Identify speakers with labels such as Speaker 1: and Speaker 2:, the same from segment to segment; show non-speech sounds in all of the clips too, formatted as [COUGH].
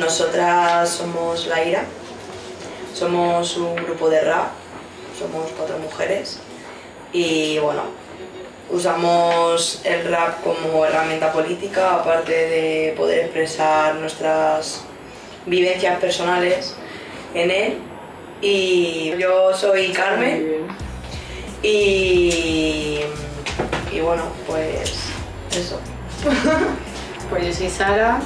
Speaker 1: Nosotras somos La Ira, somos un grupo de rap, somos cuatro mujeres. Y bueno, usamos el rap como herramienta política, aparte de poder expresar nuestras vivencias personales en él. Y yo soy Carmen. Y, y bueno, pues eso. [LAUGHS]
Speaker 2: Pues yo soy Sara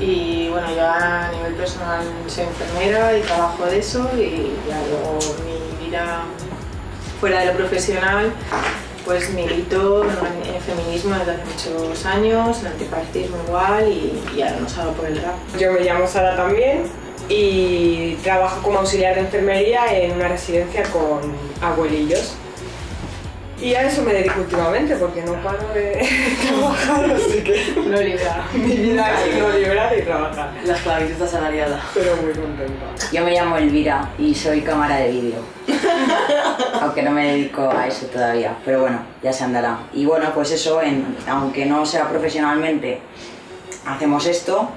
Speaker 2: y bueno, yo a nivel personal soy enfermera y trabajo de eso y ya luego mi vida fuera de lo profesional pues milito en el feminismo desde hace muchos años, en antipartismo igual y, y ahora nos hago por el rap.
Speaker 3: Yo me llamo Sara también y trabajo como auxiliar de enfermería en una residencia con abuelillos. Y a eso me dedico últimamente porque no paro de [LAUGHS] trabajar, así que
Speaker 2: No libra.
Speaker 3: mi vida es no librar y trabajar.
Speaker 1: La esclavitud asalariada.
Speaker 3: Pero muy contenta.
Speaker 4: Yo me llamo Elvira y soy cámara de vídeo. [LAUGHS] aunque no me dedico a eso todavía, pero bueno, ya se andará. Y bueno, pues eso, en- aunque no sea profesionalmente, hacemos esto,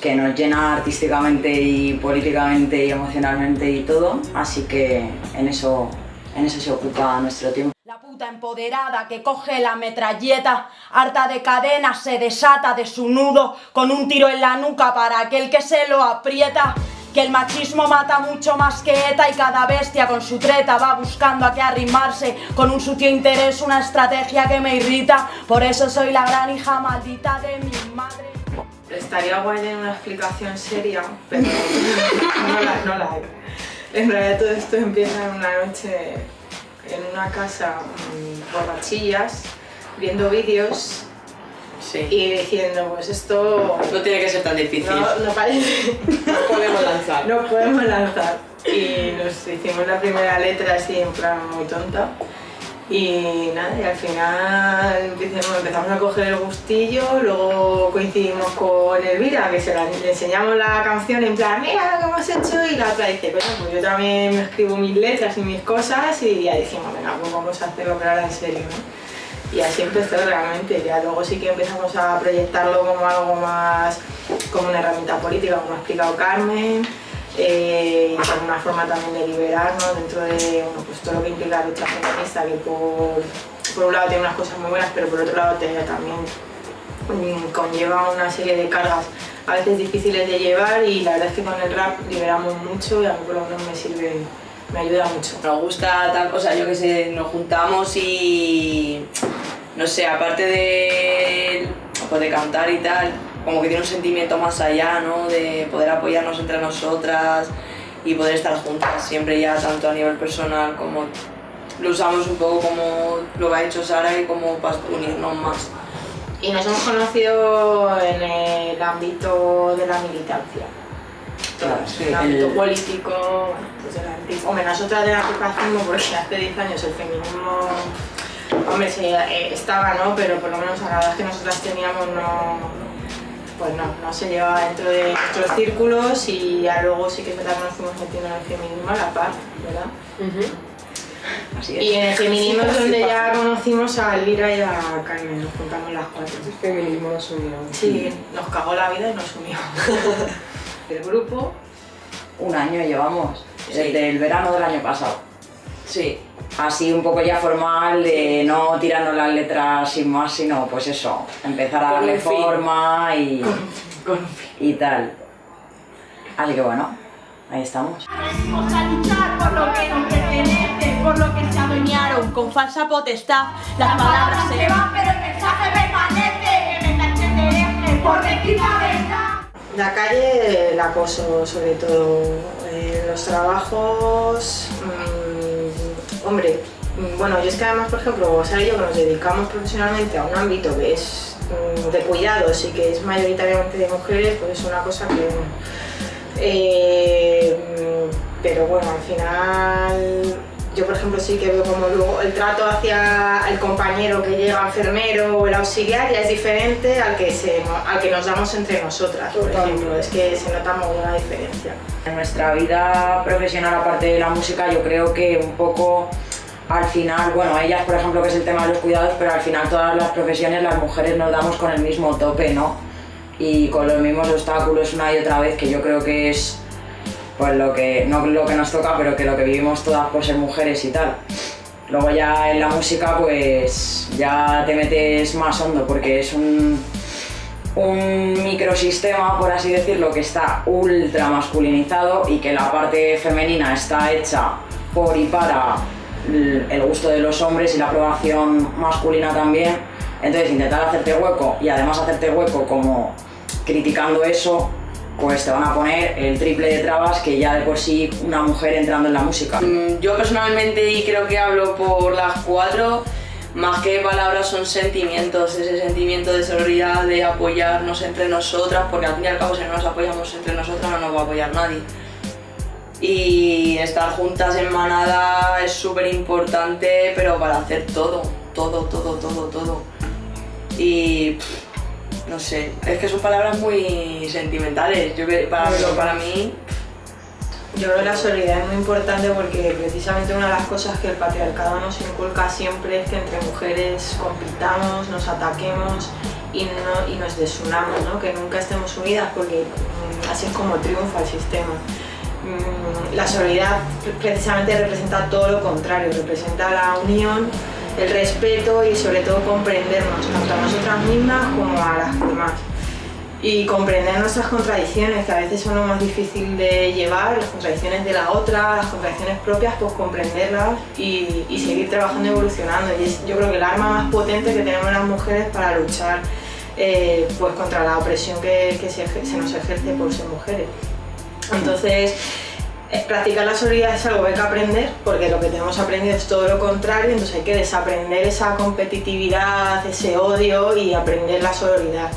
Speaker 4: que nos llena artísticamente y políticamente y emocionalmente y todo, así que en eso, en eso se ocupa nuestro tiempo.
Speaker 5: La puta empoderada que coge la metralleta, harta de cadenas, se desata de su nudo con un tiro en la nuca para aquel que se lo aprieta. Que el machismo mata mucho más que ETA y cada bestia con su treta va buscando a qué arrimarse con un sucio interés, una estrategia que me irrita. Por eso soy la gran hija maldita de mi madre.
Speaker 2: Estaría guay en una explicación seria, pero [LAUGHS] no la, no la hay. En realidad todo esto empieza en una noche en una casa mm, borrachillas, viendo vídeos
Speaker 1: Sí.
Speaker 2: y diciendo, pues esto
Speaker 1: No tiene que ser tan difícil.
Speaker 2: no, no parece...
Speaker 3: No podemos lanzar.
Speaker 2: no podemos lanzar. Y nos hicimos la primera letra así en plan muy tonta. Y nada, y al final empezamos a coger el gustillo, luego coincidimos con Elvira, que se la, le enseñamos la canción en plan, mira lo que hemos hecho, y la otra dice, coño, pues yo también me escribo mis letras y mis cosas, y ya dijimos, venga, pues vamos a hacerlo, pero ahora en serio, ¿no? Y así empezó realmente, ya luego sí que empezamos a proyectarlo como algo más, como una herramienta política, como ha explicado Carmen, eh, como una forma también de liberarnos dentro de bueno, pues todo lo que implica la lucha feminista, que por, por un lado tiene unas cosas muy buenas, pero por otro lado también mm, conlleva una serie de cargas a veces difíciles de llevar y la verdad es que con el rap liberamos mucho y a mí por lo menos me sirve, me ayuda mucho.
Speaker 1: Nos gusta, o sea, yo que sé, nos juntamos y no sé, aparte de, pues de cantar y tal, como que tiene un sentimiento más allá, ¿no? De poder apoyarnos entre nosotras y poder estar juntas siempre ya, tanto a nivel personal como lo usamos un poco como lo que ha hecho Sara y como para unirnos más.
Speaker 2: Y nos hemos conocido en el ámbito de la militancia.
Speaker 4: Claro, sí,
Speaker 2: el ámbito
Speaker 4: el-
Speaker 2: político, pues Hombre, nosotras del antifascismo, porque hace 10 años el feminismo, hombre, sí, eh, estaba, ¿no? Pero por lo menos a la edad que nosotras teníamos no... Pues no, no se llevaba dentro de nuestros círculos y ya luego sí que es verdad que nos fuimos metiendo en el feminismo a la par, ¿verdad?
Speaker 4: Así es.
Speaker 2: Y en el feminismo es donde ya conocimos a Elvira y a Carmen, nos juntamos las cuatro.
Speaker 3: El feminismo nos unió.
Speaker 2: Sí, nos cagó la vida y nos unió. [LAUGHS] El grupo,
Speaker 4: Un año llevamos,
Speaker 1: Sí.
Speaker 4: desde el verano del año pasado.
Speaker 1: Sí,
Speaker 4: Así un poco ya formal, de no tirando las letras sin más, sino pues eso, empezar a
Speaker 1: Con
Speaker 4: darle forma y,
Speaker 1: con
Speaker 4: y tal. Así que bueno, ahí estamos.
Speaker 5: Venimos a luchar por lo que nos pertenece, por lo que se adueñaron con falsa potestad. Las palabras se van, pero el mensaje permanece. Que me por la
Speaker 2: calle, el acoso sobre todo, eh, los trabajos, mm, hombre, bueno, yo es que además, por ejemplo, Sara y yo que nos dedicamos profesionalmente a un ámbito que es mm, de cuidados y que es mayoritariamente de mujeres, pues es una cosa que... eh, mm, pero bueno, al final yo por ejemplo sí que veo como luego el trato hacia el compañero que llega enfermero o el auxiliar ya es diferente al que, se, al que nos damos entre nosotras, por ejemplo, es que se nota muy una diferencia.
Speaker 4: En nuestra vida profesional, aparte de la música, yo creo que un poco al final, bueno, ellas por ejemplo que es el tema de los cuidados, pero al final todas las profesiones las mujeres nos damos con el mismo tope, ¿no? y con los mismos obstáculos una y otra vez, que yo creo que es pues lo que, no lo que nos toca, pero que lo que vivimos todas por ser mujeres y tal. Luego ya en la música pues ya te metes más hondo porque es un, un microsistema, por así decirlo, que está ultra masculinizado y que la parte femenina está hecha por y para el gusto de los hombres y la aprobación masculina también. Entonces intentar hacerte hueco y además hacerte hueco como criticando eso, pues te van a poner el triple de trabas que ya de por sí una mujer entrando en la música.
Speaker 1: Mm, Yo personalmente, y creo que hablo por las cuatro, más que palabras son sentimientos, ese sentimiento de solidaridad, de apoyarnos entre nosotras, porque al fin y al cabo si no nos apoyamos entre nosotras no nos va a apoyar nadie. Y estar juntas en manada es súper importante, pero para hacer todo, todo, todo, todo, todo. Y no sé, es que son palabras muy sentimentales. Yo para, pero para mí
Speaker 2: Yo creo que la solidaridad es muy importante porque precisamente una de las cosas que el patriarcado nos inculca siempre es que entre mujeres compitamos, nos ataquemos y, no, y nos desunamos, ¿no? que nunca estemos unidas porque mm, así es como triunfa el sistema. Mm, La solidaridad precisamente representa todo lo contrario, representa la unión, el respeto y sobre todo comprendernos, tanto a nosotras mismas como a las demás y comprender nuestras contradicciones, que a veces son lo más difícil de llevar, las contradicciones de la otra, las contradicciones propias, pues comprenderlas y, y seguir trabajando y evolucionando. Y es yo creo que el arma más potente que tenemos las mujeres para luchar eh, pues contra la opresión que, se, se nos ejerce por ser mujeres. Entonces, practicar la solidaridad es algo que hay que aprender, porque lo que tenemos aprendido es todo lo contrario, entonces hay que desaprender esa competitividad, ese odio y aprender la solidaridad.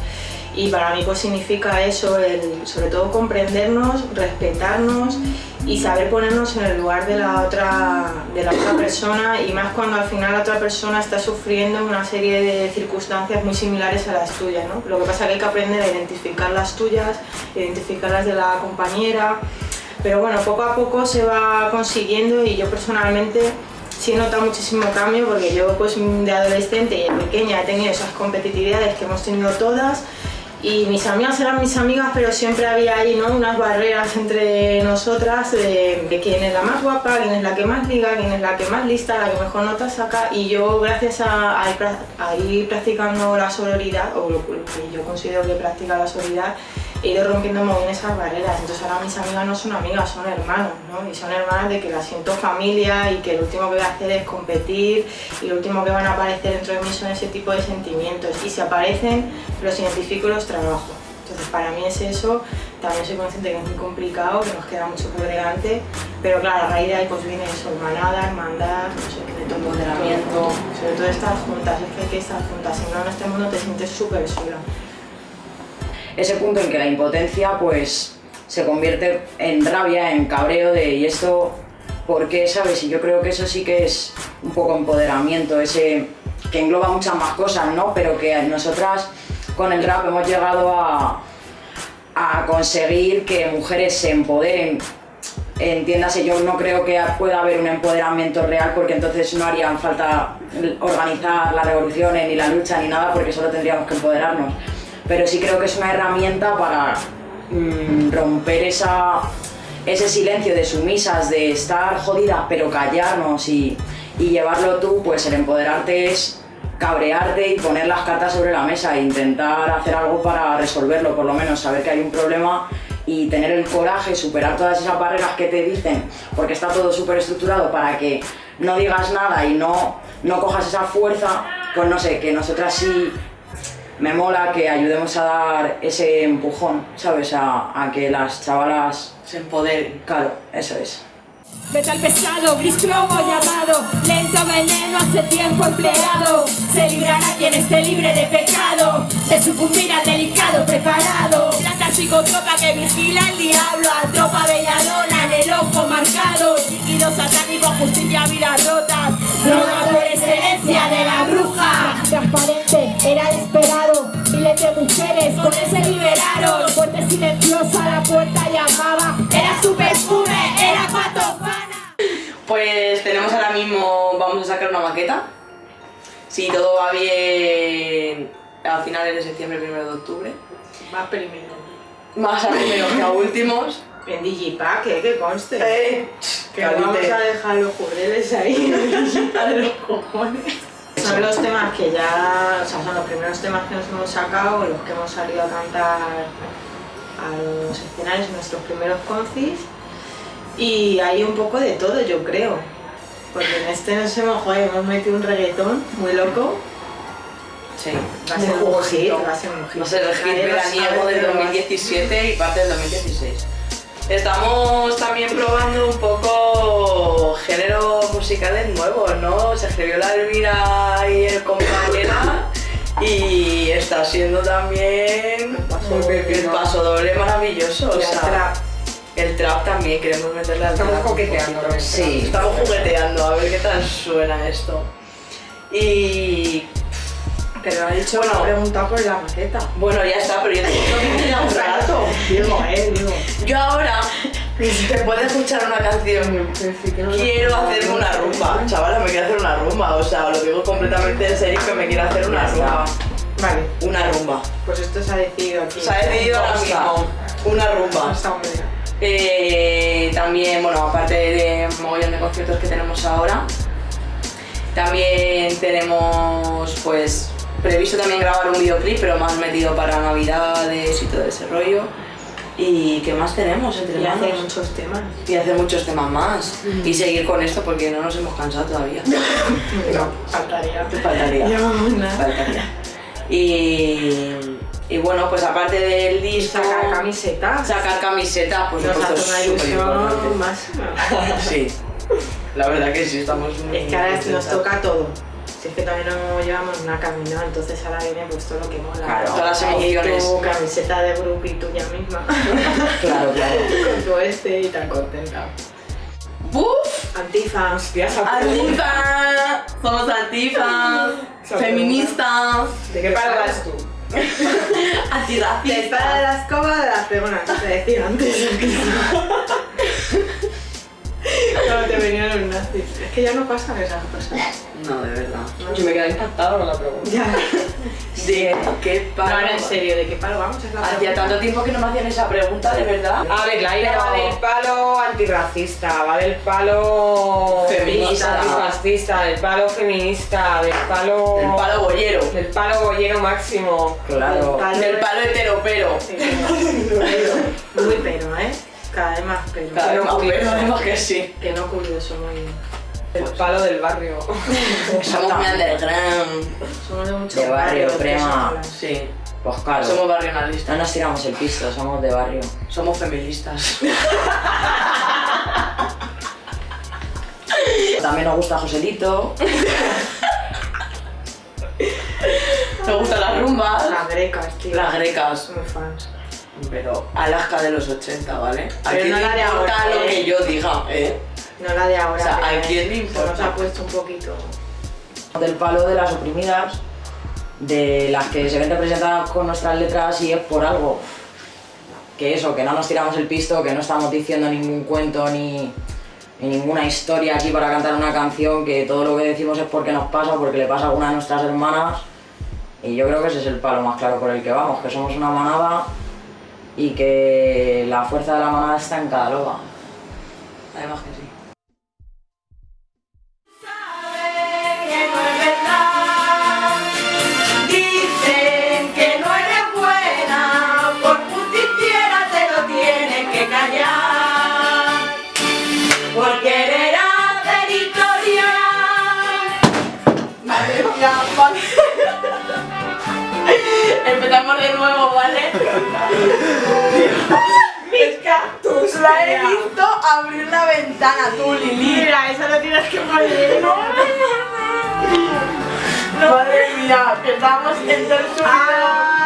Speaker 2: Y para mí pues significa eso, el, sobre todo comprendernos, respetarnos y saber ponernos en el lugar de la, otra, de la otra persona y más cuando al final la otra persona está sufriendo una serie de circunstancias muy similares a las tuyas. ¿no? Lo que pasa es que hay que aprender a identificar las tuyas, identificar las de la compañera, pero bueno, poco a poco se va consiguiendo y yo personalmente sí he notado muchísimo cambio porque yo pues de adolescente y de pequeña he tenido esas competitividades que hemos tenido todas y mis amigas eran mis amigas, pero siempre había ahí ¿no? unas barreras entre nosotras de, quién es la más guapa, quién es la que más liga, quién es la que más lista, la que mejor nota saca. Y yo, gracias a, ir, a ir practicando la sororidad, o lo que yo considero que practica la sororidad, he ido rompiendo muy bien esas barreras. Entonces ahora mis amigas no son amigas, son hermanos, ¿no? Y son hermanas de que las siento familia y que lo último que voy a hacer es competir y lo último que van a aparecer dentro de mí son ese tipo de sentimientos. Y si aparecen, los identifico y los trabajo. Entonces para mí es eso, también soy consciente que es muy complicado, que nos queda mucho por delante, pero claro, a raíz de ahí pues viene eso, hermanada, hermandad, no sé, de todo
Speaker 1: Empoderamiento.
Speaker 2: sobre todo estar juntas, es que hay que estar juntas, si no en este mundo te sientes súper sola.
Speaker 4: Ese punto en que la impotencia pues se convierte en rabia, en cabreo de y esto, ¿por qué? ¿Sabes? Y yo creo que eso sí que es un poco empoderamiento, ese que engloba muchas más cosas, ¿no? Pero que nosotras con el rap hemos llegado a, a conseguir que mujeres se empoderen. Entiéndase, yo no creo que pueda haber un empoderamiento real porque entonces no harían falta organizar las revoluciones ni la lucha ni nada porque solo tendríamos que empoderarnos. Pero sí creo que es una herramienta para mm, romper esa, ese silencio de sumisas, de estar jodidas pero callarnos y, llevarlo tú, pues el empoderarte es cabrearte y poner las cartas sobre la mesa e intentar hacer algo para resolverlo, por lo menos saber que hay un problema y tener el coraje, superar todas esas barreras que te dicen, porque está todo súper estructurado para que no digas nada y no, no cojas esa fuerza, pues no sé, que nosotras sí me mola que ayudemos a dar ese empujón, ¿sabes? A, a que las chavalas,
Speaker 1: se empoderen.
Speaker 4: claro, eso es.
Speaker 6: Metal pesado, gris cromo llamado Lento veneno hace tiempo empleado. Se librará quien esté libre de pecado De sucumbir al delicado preparado. Planta psicotropa que vigila el diablo A tropa belladona en el ojo marcado. Líquido satánico, justicia, vidas rotas Droga por excelencia de la bruja. Transparente, era esperado. Miles de mujeres con ese liberaron. Fuerte silenciosa la puerta llamaba Era su perfume,
Speaker 1: Pues tenemos ahora mismo, vamos a sacar una maqueta. Si todo va bien, a finales de septiembre, primero de octubre.
Speaker 2: Más primero.
Speaker 1: Más a primeros que a últimos.
Speaker 2: En Digipack, ¿eh? Que conste.
Speaker 1: Eh,
Speaker 2: que vamos a dejar los jurdeles ahí en Digipack de los cojones. Son los temas que ya, o sea, son los primeros temas que nos hemos sacado, los que hemos salido a cantar a los escenarios en nuestros primeros concis. Y hay un poco de todo, yo creo. Porque en este nos hemos, joder, hemos metido un reggaetón muy loco.
Speaker 1: Sí.
Speaker 2: Va a ser un hit, va a ser un hit.
Speaker 1: Va a ser el hit veraniego del
Speaker 2: pero va a-
Speaker 1: 2017 y parte del 2016. Estamos también probando un poco géneros musicales nuevos, ¿no? Se escribió la Elvira y el compañera y está siendo también el paso doble maravilloso. O sea. El trap también, queremos meterle al
Speaker 3: Estamos
Speaker 1: trap
Speaker 3: coqueteando
Speaker 1: poquito.
Speaker 4: Sí.
Speaker 1: Estamos jugueteando, a ver qué tal suena esto. Y
Speaker 2: Pero ha dicho,
Speaker 1: Bueno.
Speaker 2: preguntado por la maqueta.
Speaker 1: bueno, ya está, pero yo tengo que ir a un rato.
Speaker 2: Digo, eh, digo.
Speaker 1: Yo ahora, [LAUGHS] después de escuchar una canción, quiero hacerme una rumba. Chavala, me quiero hacer una rumba. O sea, lo digo completamente en serio que me quiero hacer una rumba.
Speaker 2: Vale,
Speaker 1: Una rumba.
Speaker 2: pues esto se ha decidido aquí.
Speaker 1: Se ha decidido ahora mismo. Una rumba.
Speaker 2: Hasta un.
Speaker 1: Eh, también, bueno, aparte de mogollón de conciertos que tenemos ahora, también tenemos pues previsto también grabar un videoclip, pero más metido para navidades y todo ese rollo. ¿Y qué más tenemos entre
Speaker 2: Y hace
Speaker 1: manos?
Speaker 2: muchos temas.
Speaker 1: Y hacer muchos temas más. Y seguir con esto porque no nos hemos cansado todavía. [LAUGHS]
Speaker 2: No, faltaría.
Speaker 1: Faltaría.
Speaker 2: Nada.
Speaker 1: Faltaría. Y, y bueno, pues aparte del disco...
Speaker 2: Sacar camisetas.
Speaker 1: Sacar camisetas, por
Speaker 2: Nos hace una ilusión máxima. [LAUGHS]
Speaker 1: Sí, la verdad que sí, estamos muy
Speaker 2: Es que ahora nos toca todo. Si es que también no llevamos una camino, entonces ahora viene pues todo lo que mola.
Speaker 4: Claro,
Speaker 1: todas las emociones.
Speaker 2: Tu camiseta de grupo y tuya misma. [LAUGHS]
Speaker 4: Claro, claro.
Speaker 2: Con tu este y tan contenta.
Speaker 1: ¡Buf!
Speaker 2: Antifa.
Speaker 3: Hostias,
Speaker 1: ¡Antifa! Somos antifas, [LAUGHS] feministas,
Speaker 3: ¿De qué palo vas tú? [LAUGHS]
Speaker 2: Te para
Speaker 1: antirracistas.
Speaker 2: la escoba de las pegonas, te decía antes. [LAUGHS] Cuando te venían los nazis. Es que ya no pasan esas cosas.
Speaker 1: No, de verdad.
Speaker 3: Yo me quedé impactado con la pregunta.
Speaker 2: Ya.
Speaker 1: ¿De qué
Speaker 2: No,
Speaker 1: palo?
Speaker 2: ahora en serio, ¿de qué palo vamos? Es la
Speaker 1: Hacía
Speaker 2: pregunta.
Speaker 1: tanto tiempo que no me hacían esa pregunta, de verdad.
Speaker 3: A ver, la ira va del palo antirracista, va del palo
Speaker 1: Feminista.
Speaker 3: antifascista, del palo feminista, del palo.
Speaker 1: El palo bollero.
Speaker 3: del palo bollero máximo.
Speaker 4: Claro.
Speaker 2: Palo-
Speaker 1: Del palo heteropero.
Speaker 2: Sí, Muy pero, ¿eh? Cada vez más pero.
Speaker 1: Cada vez
Speaker 3: Pero
Speaker 1: más
Speaker 3: curioso.
Speaker 1: pero, además que sí.
Speaker 2: Que no curioso, muy.
Speaker 3: El palo del barrio. [LAUGHS] [LAUGHS]
Speaker 1: Somos muy underground.
Speaker 2: Somos de mucho
Speaker 4: De barrio,
Speaker 2: personas.
Speaker 1: Sí.
Speaker 4: Pues claro.
Speaker 1: Somos
Speaker 4: No
Speaker 1: barrionalistas.
Speaker 4: nos tiramos el pisto, somos de barrio.
Speaker 1: Somos feministas. [LAUGHS]
Speaker 4: También nos gusta Joselito.
Speaker 1: Nos gustan las rumbas.
Speaker 2: Las grecas, tío.
Speaker 1: Las grecas.
Speaker 2: Somos fans.
Speaker 1: Pero Alaska de los 80, ¿vale? ¿A
Speaker 2: Pero
Speaker 1: quién
Speaker 2: no
Speaker 1: le
Speaker 2: la de
Speaker 1: importa
Speaker 2: ahora,
Speaker 1: lo
Speaker 2: ¿eh?
Speaker 1: que yo diga, eh?
Speaker 2: No la de ahora.
Speaker 1: O sea, ¿a quién le
Speaker 2: se
Speaker 1: importa?
Speaker 2: Nos ha puesto un poquito.
Speaker 4: Del palo de las oprimidas, de las que se ven representadas con nuestras letras y es por algo. Que eso, que no nos tiramos el pisto, que no estamos diciendo ningún cuento ni, ni ninguna historia aquí para cantar una canción, que todo lo que decimos es porque nos pasa, porque le pasa a alguna de nuestras hermanas. Y yo creo que ese es el palo más claro por el que vamos, que somos una manada y que la fuerza de la manada está en cada loba.
Speaker 1: Además que sí.
Speaker 5: La he visto abrir la ventana, tú, Lili.
Speaker 2: Mira, eso lo tienes que poner.
Speaker 5: Madre mía, que estamos en el sonido.